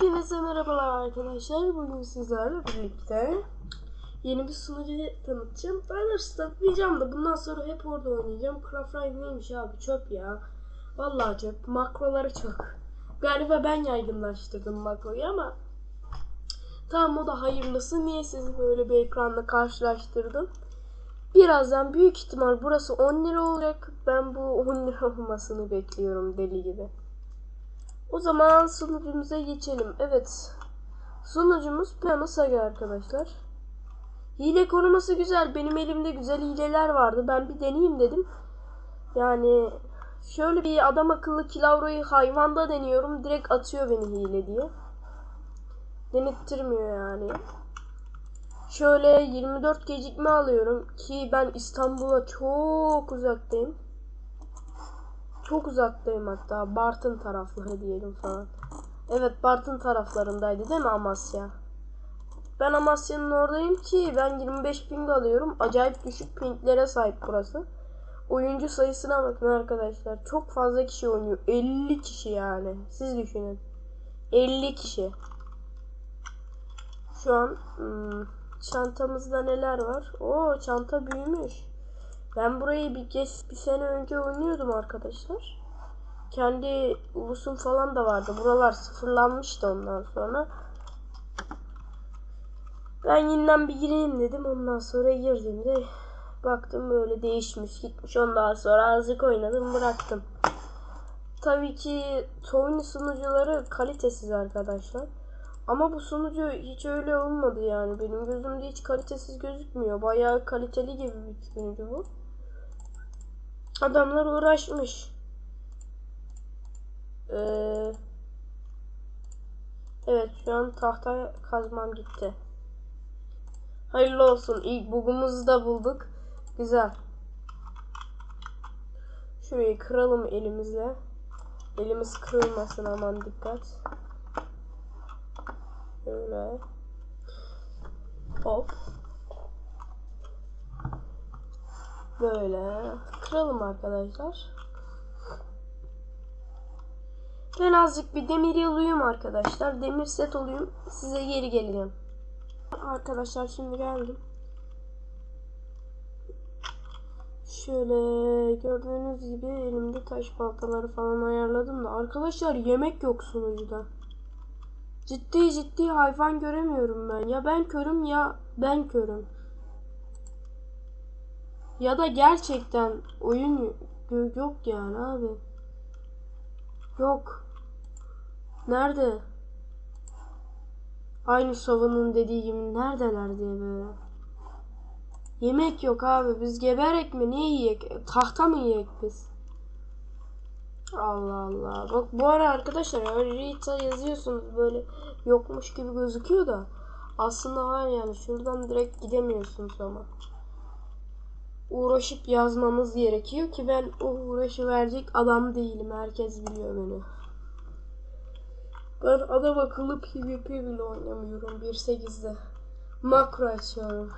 Hepinize merhabalar arkadaşlar. Bugün sizlerle birlikte yeni bir sunucu tanıtacağım. Daha doğrusu tanıtmayacağım da bundan sonra hep orada oynayacağım. Craft Ride neymiş abi çöp ya. Vallahi çöp. Makroları çok. Galiba ben yaygınlaştırdım makroyu ama tamam o da hayırlısı. Niye sizi böyle bir ekranla karşılaştırdım? Birazdan büyük ihtimal burası 10 lira olacak. Ben bu 10 lira olmasını bekliyorum deli gibi. O zaman sunucumuza geçelim. Evet. Sunucumuz Plano Saga arkadaşlar. Hile koruması güzel. Benim elimde güzel hileler vardı. Ben bir deneyeyim dedim. Yani şöyle bir adam akıllı kilavroyu hayvanda deniyorum. Direkt atıyor beni hile diye. Denettirmiyor yani. Şöyle 24 gecikme alıyorum ki ben İstanbul'a çok uzaktayım. Çok uzaktayım hatta. Bartın tarafları diyelim falan. Evet Bartın taraflarındaydı değil mi Amasya? Ben Amasya'nın oradayım ki ben 25 ping alıyorum. Acayip düşük pinglere sahip burası. Oyuncu sayısına bakın arkadaşlar. Çok fazla kişi oynuyor. 50 kişi yani. Siz düşünün. 50 kişi. Şu an hmm, çantamızda neler var? Oo çanta büyümüş. Ben burayı bir geç bir sene önce oynuyordum arkadaşlar. Kendi ulusum falan da vardı. Buralar sıfırlanmıştı ondan sonra. Ben yeniden bir gireyim dedim. Ondan sonra girdiğimde baktım böyle değişmiş gitmiş. Ondan sonra azıcık oynadım bıraktım. Tabii ki Tony sunucuları kalitesiz arkadaşlar. Ama bu sunucu hiç öyle olmadı yani. Benim gözümde hiç kalitesiz gözükmüyor. Bayağı kaliteli gibi bir sunucu bu. Adamlar uğraşmış. Ee, evet şu an tahta kazmam gitti. Hayırlı olsun. İlk bugumuzu da bulduk. Güzel. Şurayı kıralım elimizle. Elimiz kırılmasın aman dikkat. Şöyle. Hop. Böyle. Kıralım arkadaşlar. Ben azıcık bir demir yalıyım arkadaşlar. Demir set olayım. Size geri geleceğim. Arkadaşlar şimdi geldim. Şöyle gördüğünüz gibi elimde taş baltaları falan ayarladım da arkadaşlar yemek yok sunucuda. Ciddi ciddi hayvan göremiyorum ben. Ya ben körüm ya ben körüm. Ya da gerçekten oyun yok yani abi. Yok. Nerede? Aynı Sova'nın dediği gibi neredeler diye böyle. Yemek yok abi. Biz geberek mi? Ne yiyek? Tahta mı yiyek biz? Allah Allah. Bak bu ara arkadaşlar Rita yazıyorsunuz böyle yokmuş gibi gözüküyor da aslında var yani şuradan direkt gidemiyorsunuz ama. Uğraşıp yazmamız gerekiyor ki ben o uğraşı verecek adam değilim. Herkes biliyor beni. Ben adam akıllı PvP bile oynamıyorum 1.8'de. Makro açıyorum.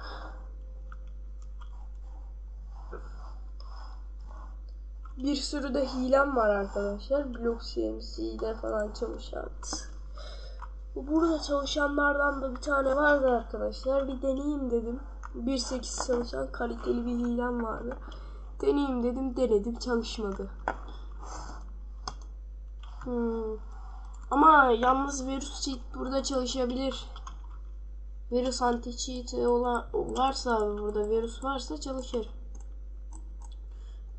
Bir sürü de hilem var arkadaşlar. Blok CMC'de falan çalışan. Burada çalışanlardan da bir tane vardı arkadaşlar. Bir deneyeyim dedim. 1.8 çalışan kaliteli bir hilem vardı. Deneyeyim dedim denedim çalışmadı. Hmm. Ama yalnız virüs cheat burada çalışabilir. Virüs anti cheat olan varsa burada virüs varsa çalışır.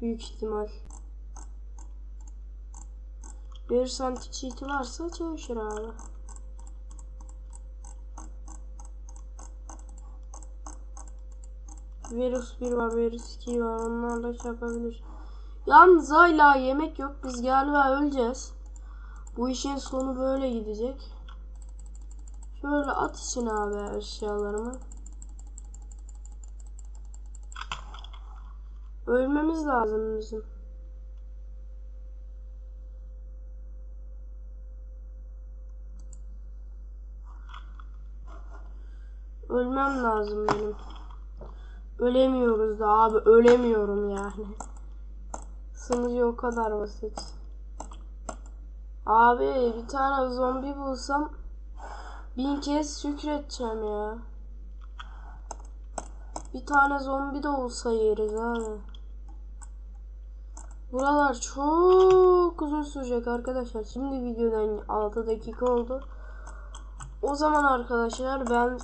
Büyük ihtimal. Virüs anti cheat varsa çalışır abi. Virüs 1 var, virüs 2 var. Onlarla şey yapabilir. Yalnız hala yemek yok. Biz galiba öleceğiz. Bu işin sonu böyle gidecek. Şöyle at için abi eşyalarımı. Ölmemiz lazım bizim. Ölmem lazım benim. Ölemiyoruz da abi ölemiyorum yani. Sınırı o kadar basit. Abi bir tane zombi bulsam Bin kez şükredeceğim ya. Bir tane zombi de olsa yeriz abi. Buralar çok uzun sürecek arkadaşlar. Şimdi videodan 6 dakika oldu. O zaman arkadaşlar ben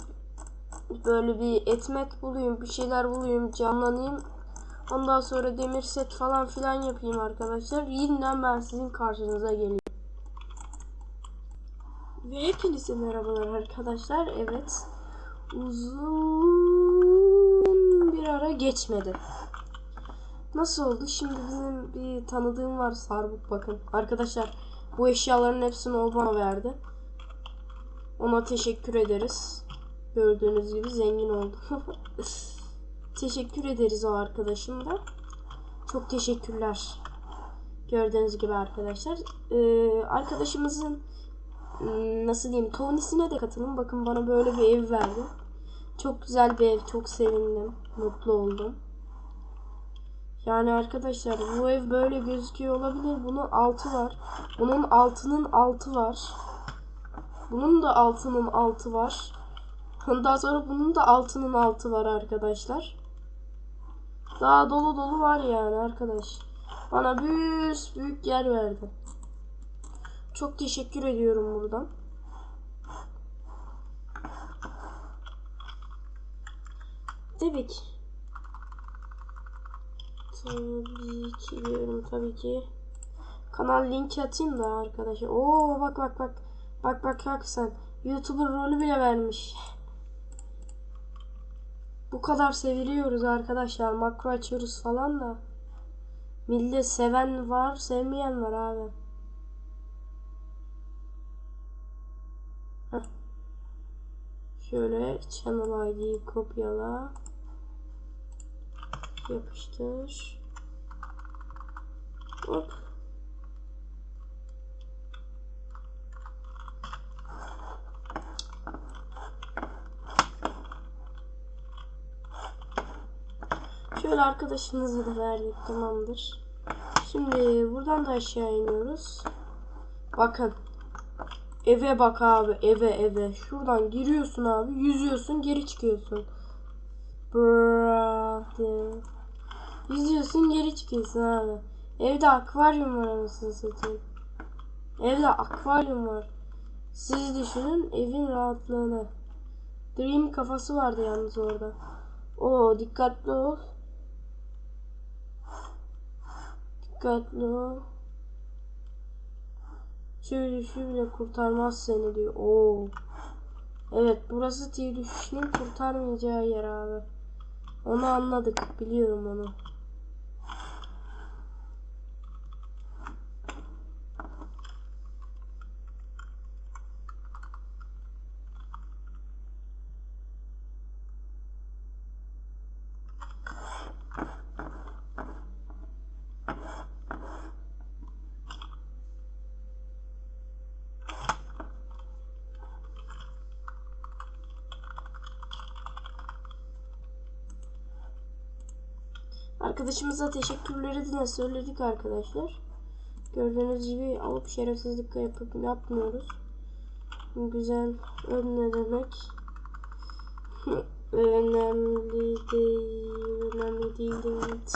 böyle bir etmet bulayım, bir şeyler bulayım, canlanayım. Ondan sonra demir set falan filan yapayım arkadaşlar. Yeniden ben sizin karşınıza geleyim. Ve hepinize merhabalar arkadaşlar. Evet. Uzun bir ara geçmedi. Nasıl oldu? Şimdi bizim bir tanıdığım var Sarbuk bakın. Arkadaşlar bu eşyaların hepsini o bana verdi. Ona teşekkür ederiz. Gördüğünüz gibi zengin oldu. teşekkür ederiz o arkadaşım da. Çok teşekkürler. Gördüğünüz gibi arkadaşlar. Ee, arkadaşımızın hmm, nasıl diyeyim Tony'sine de katılın. Bakın bana böyle bir ev verdi. Çok güzel bir ev. Çok sevindim. Mutlu oldum. Yani arkadaşlar bu ev böyle gözüküyor olabilir. Bunun altı var. Bunun altının altı var. Bunun da altının altı var. Ondan sonra bunun da altının altı var arkadaşlar. Daha dolu dolu var yani arkadaş. Bana büyük büyük yer verdi. Çok teşekkür ediyorum buradan. Tabii ki. Tabii ki diyorum tabii ki. Kanal linki atayım da arkadaşlar. Oo bak bak bak. Bak bak bak sen. YouTuber rolü bile vermiş. Bu kadar seviliyoruz arkadaşlar. Makro açıyoruz falan da. Millet seven var, sevmeyen var abi. Şöyle channel ID'yi kopyala. Yapıştır. Hop. Şöyle arkadaşımıza da verdik tamamdır. Şimdi buradan da aşağı iniyoruz. Bakın. Eve bak abi eve eve. Şuradan giriyorsun abi yüzüyorsun geri çıkıyorsun. Diye. Yüzüyorsun geri çıkıyorsun abi. Evde akvaryum var anasını satayım. Evde akvaryum var. Siz düşünün evin rahatlığını. Dream kafası vardı yalnız orada. O dikkatli ol. Dikkatli ol. Tüy düşü bile kurtarmaz seni diyor. Oo. Evet burası tüy düşüşünün kurtarmayacağı yer abi. Onu anladık. Biliyorum onu. Arkadaşımıza teşekkürleri de söyledik arkadaşlar. Gördüğünüz gibi alıp şerefsizlik yapıp yapmıyoruz. Güzel ne demek? önemli değil, önemli değil evet.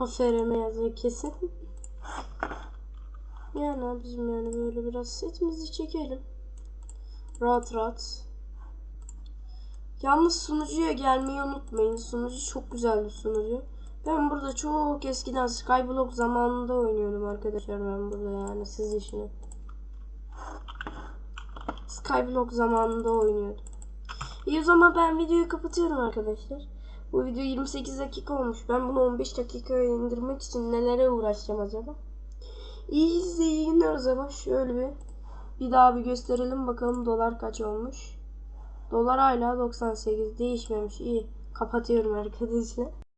Aferin yazıyor kesin. Yani abicim yani böyle biraz setimizi çekelim. Rahat rahat. Yalnız sunucuya gelmeyi unutmayın. Sunucu çok güzel bir sunucu. Ben burada çok eskiden Skyblock zamanında oynuyordum arkadaşlar ben burada yani siz düşünün. Skyblock zamanında oynuyordum. İyi o zaman ben videoyu kapatıyorum arkadaşlar. Bu video 28 dakika olmuş. Ben bunu 15 dakikaya indirmek için nelere uğraşacağım acaba? İyi izleyin o zaman. Şöyle bir bir daha bir gösterelim bakalım dolar kaç olmuş. Dolar hala 98 değişmemiş. İyi. Kapatıyorum arkadaşlar.